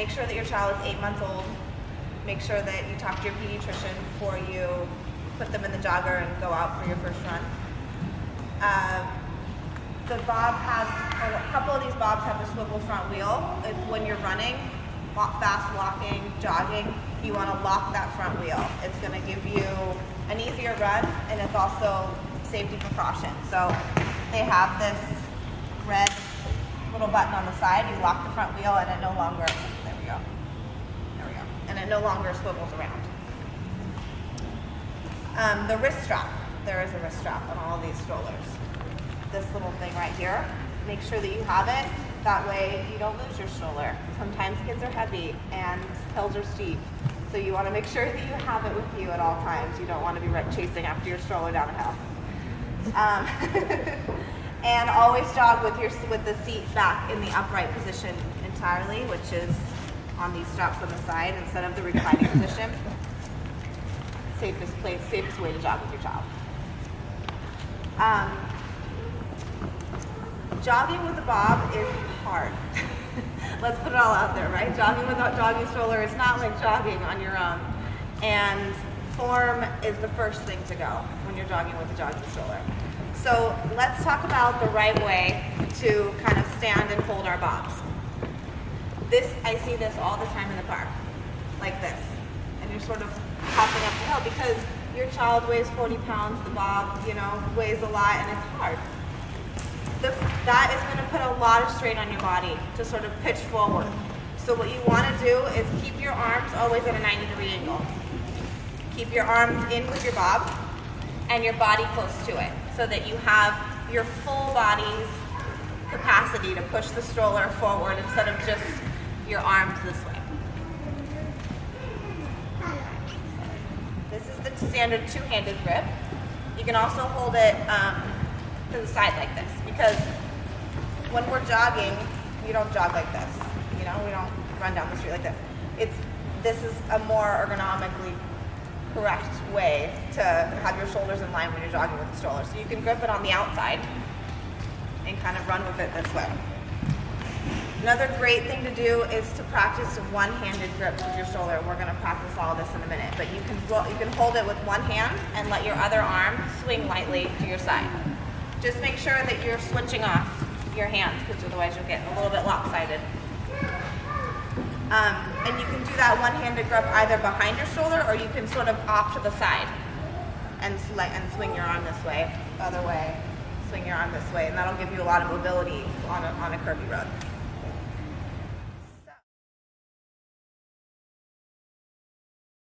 make sure that your child is eight months old. Make sure that you talk to your pediatrician before you put them in the jogger and go out for your first run. Um, the bob has, a couple of these bobs have a swivel front wheel. When you're running, fast walking, jogging, you want to lock that front wheel. It's going to give you an easier run and it's also safety precaution. So they have this red little button on the side. You lock the front wheel and it no longer, go, there we go, and it no longer swivels around. Um, the wrist strap, there is a wrist strap on all these strollers. This little thing right here, make sure that you have it. That way you don't lose your stroller. Sometimes kids are heavy and hills are steep. So you want to make sure that you have it with you at all times. You don't want to be chasing after your stroller down a hill. Um, and always jog with your with the seat back in the upright position entirely, which is on these straps on the side instead of the reclining position. Safest place, safest way to jog with your child. Um, jogging with a bob is hard. Let's put it all out there, right? Jogging without jogging stroller is not like jogging on your own. And form is the first thing to go when you're jogging with a jogging stroller. So let's talk about the right way to kind of stand and hold our bobs. This, I see this all the time in the park, like this. And you're sort of hopping up the hill because your child weighs 40 pounds, the bob, you know, weighs a lot and it's hard. The, that is gonna put a lot of strain on your body to sort of pitch forward. So what you wanna do is keep your arms always at a 90 degree angle. Keep your arms in with your bob and your body close to it so that you have your full body's capacity to push the stroller forward instead of just your arms this way. This is the standard two-handed grip. You can also hold it um, to the side like this because when we're jogging, we don't jog like this. You know, we don't run down the street like this. It's this is a more ergonomically correct way to have your shoulders in line when you're jogging with the stroller. So you can grip it on the outside and kind of run with it this way. Another great thing to do is to practice a one-handed grips with your shoulder. We're going to practice all this in a minute, but you can you can hold it with one hand and let your other arm swing lightly to your side. Just make sure that you're switching off your hands because otherwise you'll get a little bit lopsided. Um, and you can do that one-handed grip either behind your shoulder or you can sort of off to the side and, and swing your arm this way, other way, swing your arm this way, and that'll give you a lot of mobility on a, on a curvy road.